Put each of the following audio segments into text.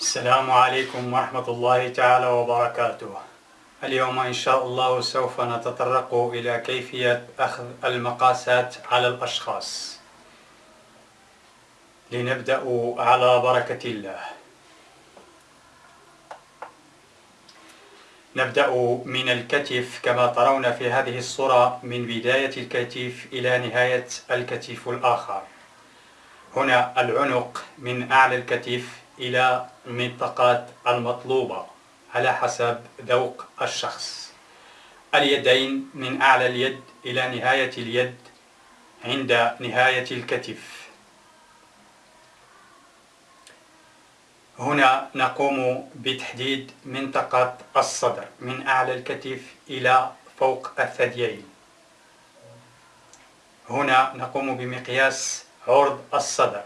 السلام عليكم ورحمة الله تعالى وبركاته. اليوم إن شاء الله سوف نتطرق إلى كيفية أخذ المقاسات على الأشخاص. لنبدأ على بركة الله. نبدأ من الكتف كما ترون في هذه الصورة من بداية الكتف إلى نهاية الكتف الآخر. هنا العنق من أعلى الكتف إلى المنطقات المطلوبة على حسب ذوق الشخص. اليدين من أعلى اليد إلى نهاية اليد عند نهاية الكتف. هنا نقوم بتحديد منطقة الصدر من أعلى الكتف إلى فوق الثديين. هنا نقوم بمقياس عرض الصدر.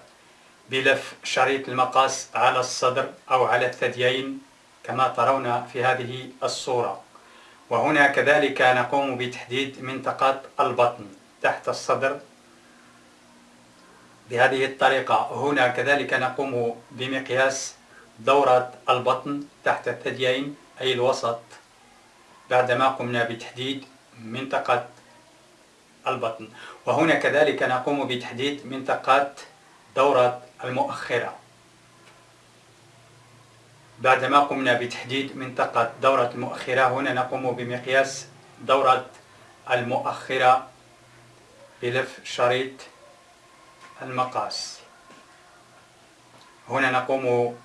بلف شريط المقاس على الصدر أو على الثديين كما ترون في هذه الصورة. وهنا كذلك نقوم بتحديد منطقة البطن تحت الصدر. بهذه الطريقة هنا كذلك نقوم بمقياس دورة البطن تحت الثديين أي الوسط بعدما قمنا بتحديد منطقة البطن. وهنا كذلك نقوم بتحديد منطقة دورة المؤخرة. بعدما قمنا بتحديد منطقة دورة المؤخرة هنا نقوم بمقياس دورة المؤخرة بلف شريط المقاس. هنا نقوم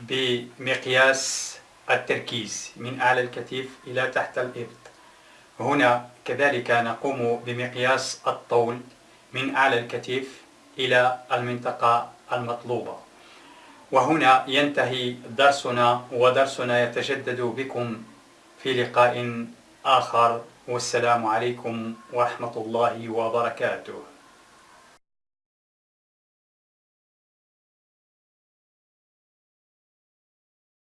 بمقياس التركيز من أعلى الكتف إلى تحت الإبط هنا كذلك نقوم بمقياس الطول من أعلى الكتف إلى المنطقة المطلوبة. وهنا ينتهي درسنا ودرسنا يتجدد بكم في لقاء آخر. والسلام عليكم ورحمة الله وبركاته.